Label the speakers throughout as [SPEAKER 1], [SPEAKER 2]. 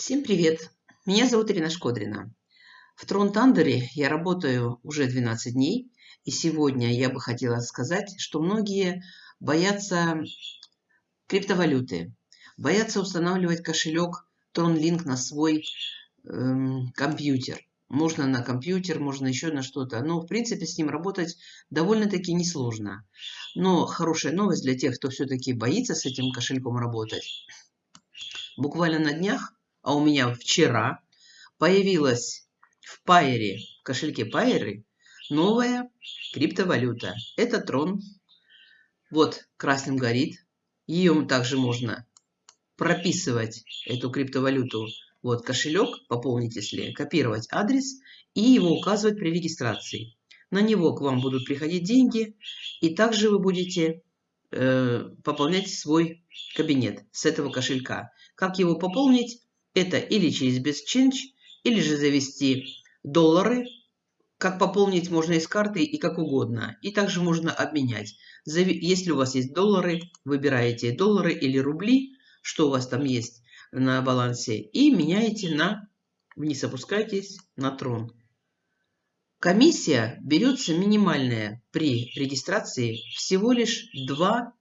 [SPEAKER 1] Всем привет! Меня зовут Ирина Шкодрина. В Трон Тандере я работаю уже 12 дней, и сегодня я бы хотела сказать, что многие боятся криптовалюты, боятся устанавливать кошелек TronLink на свой эм, компьютер. Можно на компьютер, можно еще на что-то. Но, в принципе, с ним работать довольно-таки несложно. Но хорошая новость для тех, кто все-таки боится с этим кошельком работать. Буквально на днях а у меня вчера появилась в Пайере, в кошельке Пайеры, новая криптовалюта. Это Трон. Вот красным горит. Ее также можно прописывать, эту криптовалюту. Вот кошелек, пополнить если, копировать адрес и его указывать при регистрации. На него к вам будут приходить деньги, и также вы будете э, пополнять свой кабинет с этого кошелька. Как его пополнить? Это или через BestChange, или же завести доллары. Как пополнить можно из карты и как угодно. И также можно обменять. Если у вас есть доллары, выбираете доллары или рубли, что у вас там есть на балансе, и меняете на, вниз опускайтесь, на трон. Комиссия берется минимальная при регистрации всего лишь 2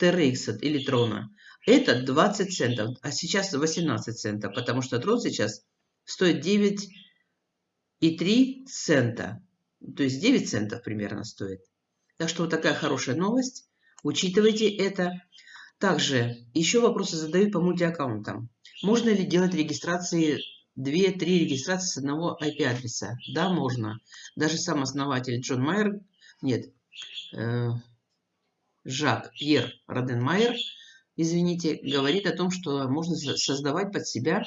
[SPEAKER 1] TRX или трона. Это 20 центов, а сейчас 18 центов, потому что трон сейчас стоит 9,3 цента. То есть 9 центов примерно стоит. Так что вот такая хорошая новость. Учитывайте это. Также еще вопросы задают по мультиаккаунтам. Можно ли делать регистрации 2-3 регистрации с одного IP-адреса? Да, можно. Даже сам основатель Джон Майер, нет, э, Жак Пьер Роденмайер извините, говорит о том, что можно создавать под себя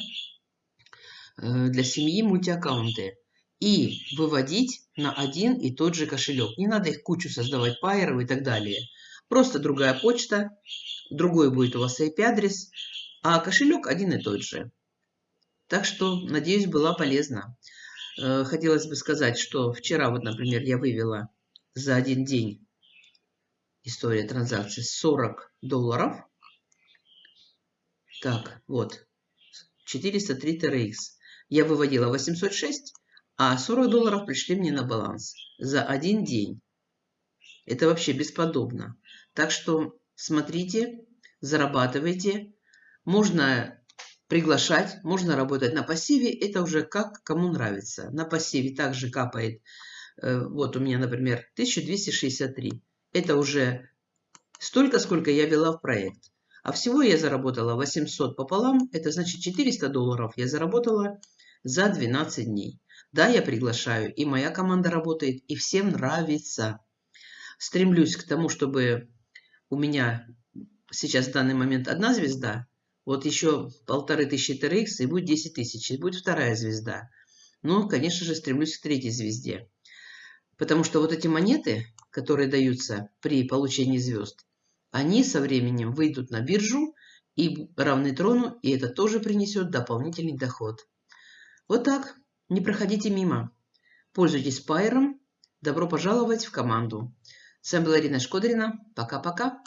[SPEAKER 1] э, для семьи мультиаккаунты и выводить на один и тот же кошелек. Не надо их кучу создавать, пайеров и так далее. Просто другая почта, другой будет у вас IP-адрес, а кошелек один и тот же. Так что, надеюсь, была полезна. Э, хотелось бы сказать, что вчера, вот, например, я вывела за один день история транзакций 40 долларов – так, вот. 403 TRX. Я выводила 806, а 40 долларов пришли мне на баланс за один день. Это вообще бесподобно. Так что смотрите, зарабатывайте. Можно приглашать, можно работать на пассиве. Это уже как кому нравится. На пассиве также капает. Э, вот у меня, например, 1263. Это уже столько, сколько я вела в проект. А всего я заработала 800 пополам, это значит 400 долларов я заработала за 12 дней. Да, я приглашаю, и моя команда работает, и всем нравится. Стремлюсь к тому, чтобы у меня сейчас в данный момент одна звезда, вот еще полторы тысячи TRX, и будет 10 тысяч, и будет вторая звезда. Но, конечно же, стремлюсь к третьей звезде. Потому что вот эти монеты, которые даются при получении звезд, они со временем выйдут на биржу и равны трону, и это тоже принесет дополнительный доход. Вот так. Не проходите мимо. Пользуйтесь пайером. Добро пожаловать в команду. С вами была Ирина Шкодрина. Пока-пока.